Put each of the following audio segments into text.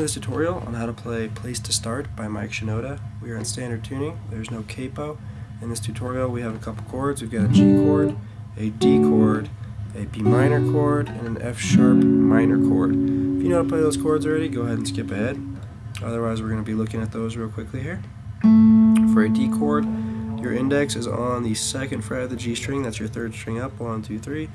to this tutorial on how to play Place to Start by Mike Shinoda. We are in standard tuning, there's no capo. In this tutorial we have a couple chords. We've got a G chord, a D chord, a B minor chord, and an F sharp minor chord. If you know how to play those chords already, go ahead and skip ahead. Otherwise we're going to be looking at those real quickly here. For a D chord, your index is on the second fret of the G string, that's your third string up, one, two, three.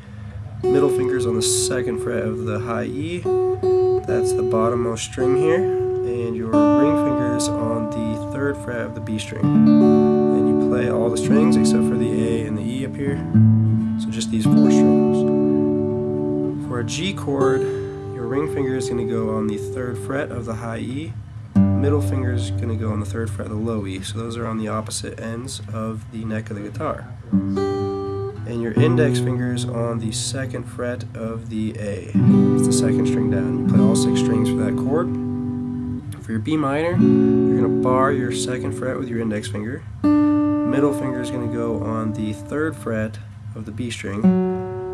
Middle finger's on the second fret of the high E, that's the bottommost string here, and your ring finger's on the third fret of the B string. And you play all the strings except for the A and the E up here, so just these four strings. For a G chord, your ring finger is going to go on the third fret of the high E, middle finger is going to go on the third fret of the low E, so those are on the opposite ends of the neck of the guitar and your index fingers on the second fret of the A. It's the second string down. You play all six strings for that chord. For your B minor, you're going to bar your second fret with your index finger. Middle finger is going to go on the third fret of the B string.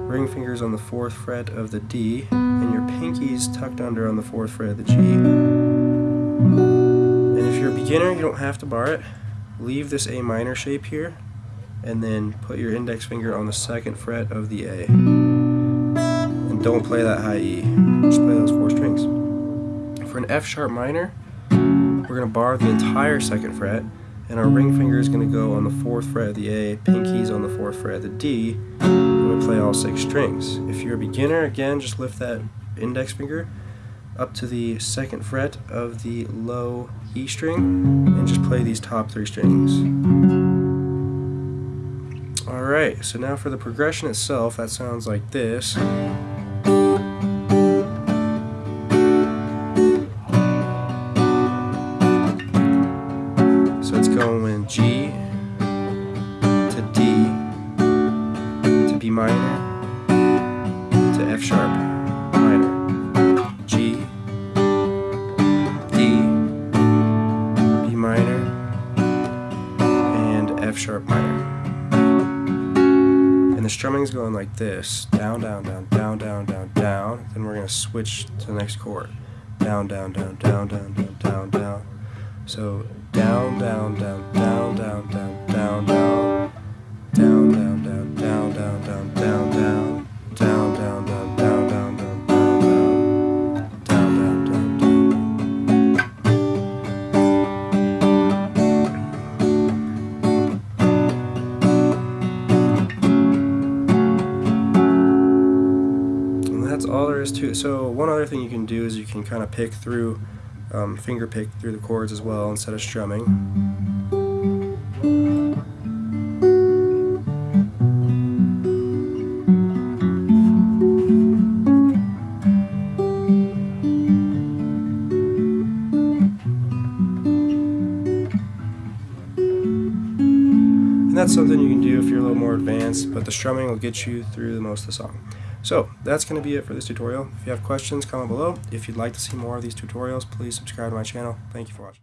Ring fingers on the fourth fret of the D, and your pinky's tucked under on the fourth fret of the G. And if you're a beginner, you don't have to bar it. Leave this A minor shape here and then put your index finger on the second fret of the A. And don't play that high E, just play those four strings. For an F sharp minor, we're going to bar the entire second fret, and our ring finger is going to go on the fourth fret of the A, pinky's on the fourth fret of the D, and we play all six strings. If you're a beginner, again, just lift that index finger up to the second fret of the low E string, and just play these top three strings. Alright, so now for the progression itself, that sounds like this. So it's going G to D to B minor to F sharp minor G D B minor and F sharp minor strumming's going like this. Down, down, down, down, down, down, down. Then we're going to switch to the next chord. Down, down, down, down, down, down, down, down. So down, down, down, down, down, down. That's all there is to it. So one other thing you can do is you can kind of pick through, um, finger pick through the chords as well instead of strumming. And that's something you can do if you're a little more advanced, but the strumming will get you through the most of the song. So that's going to be it for this tutorial. If you have questions, comment below. If you'd like to see more of these tutorials, please subscribe to my channel. Thank you for watching.